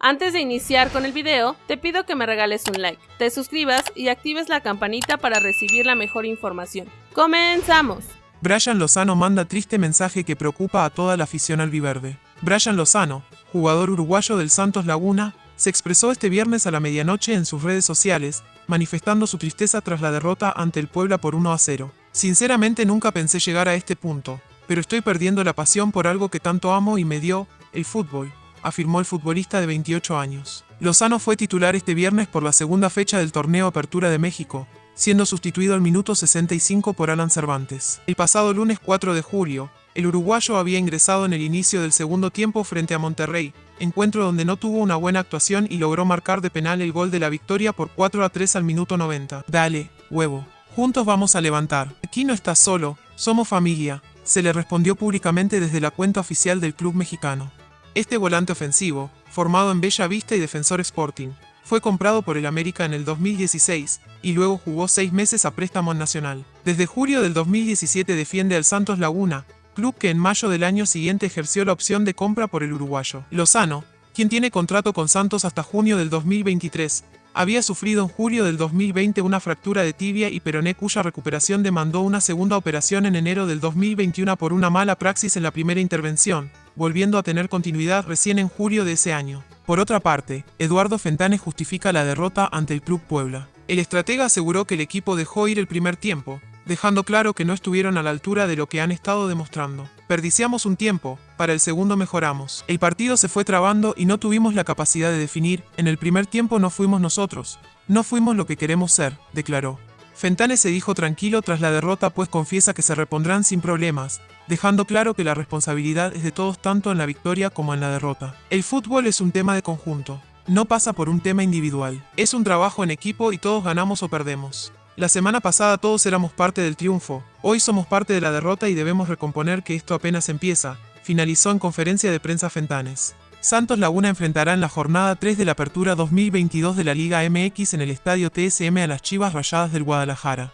Antes de iniciar con el video, te pido que me regales un like, te suscribas y actives la campanita para recibir la mejor información. ¡Comenzamos! Brian Lozano manda triste mensaje que preocupa a toda la afición albiverde. Brian Lozano, jugador uruguayo del Santos Laguna, se expresó este viernes a la medianoche en sus redes sociales, manifestando su tristeza tras la derrota ante el Puebla por 1 a 0. Sinceramente nunca pensé llegar a este punto, pero estoy perdiendo la pasión por algo que tanto amo y me dio, el fútbol afirmó el futbolista de 28 años. Lozano fue titular este viernes por la segunda fecha del torneo Apertura de México, siendo sustituido al minuto 65 por Alan Cervantes. El pasado lunes 4 de julio, el uruguayo había ingresado en el inicio del segundo tiempo frente a Monterrey, encuentro donde no tuvo una buena actuación y logró marcar de penal el gol de la victoria por 4 a 3 al minuto 90. Dale, huevo. Juntos vamos a levantar. Aquí no estás solo, somos familia, se le respondió públicamente desde la cuenta oficial del club mexicano. Este volante ofensivo, formado en Bella Vista y Defensor Sporting, fue comprado por el América en el 2016 y luego jugó seis meses a préstamo nacional. Desde julio del 2017 defiende al Santos Laguna, club que en mayo del año siguiente ejerció la opción de compra por el uruguayo. Lozano, quien tiene contrato con Santos hasta junio del 2023, había sufrido en julio del 2020 una fractura de tibia y peroné cuya recuperación demandó una segunda operación en enero del 2021 por una mala praxis en la primera intervención, volviendo a tener continuidad recién en julio de ese año. Por otra parte, Eduardo Fentanes justifica la derrota ante el Club Puebla. El estratega aseguró que el equipo dejó ir el primer tiempo, dejando claro que no estuvieron a la altura de lo que han estado demostrando. Perdiciamos un tiempo, para el segundo mejoramos. El partido se fue trabando y no tuvimos la capacidad de definir, en el primer tiempo no fuimos nosotros, no fuimos lo que queremos ser, declaró. Fentanes se dijo tranquilo tras la derrota pues confiesa que se repondrán sin problemas, dejando claro que la responsabilidad es de todos tanto en la victoria como en la derrota. El fútbol es un tema de conjunto, no pasa por un tema individual, es un trabajo en equipo y todos ganamos o perdemos. La semana pasada todos éramos parte del triunfo, hoy somos parte de la derrota y debemos recomponer que esto apenas empieza, finalizó en conferencia de prensa Fentanes. Santos Laguna enfrentará en la jornada 3 de la Apertura 2022 de la Liga MX en el Estadio TSM a las Chivas Rayadas del Guadalajara.